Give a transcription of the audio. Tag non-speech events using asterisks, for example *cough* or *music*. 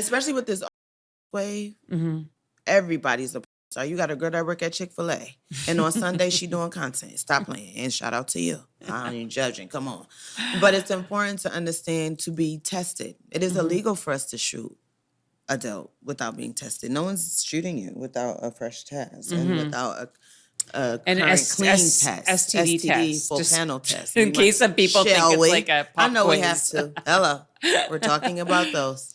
especially with this wave, Mhm. everybody's a so You got a girl that work at Chick Fil A, and on Sunday she *laughs* doing content. Stop playing, and shout out to you. I don't even judging. Come on, but it's *sighs* important to understand to be tested. It is Mhm. illegal for us to shoot adult without being tested. No one's shooting you without a fresh test and Mhm. without a, a And S- clean S- test, STD test, full just panel *laughs* test. in case some people think it's we? like a pop know we have to. Hello, we're talking about *laughs* those.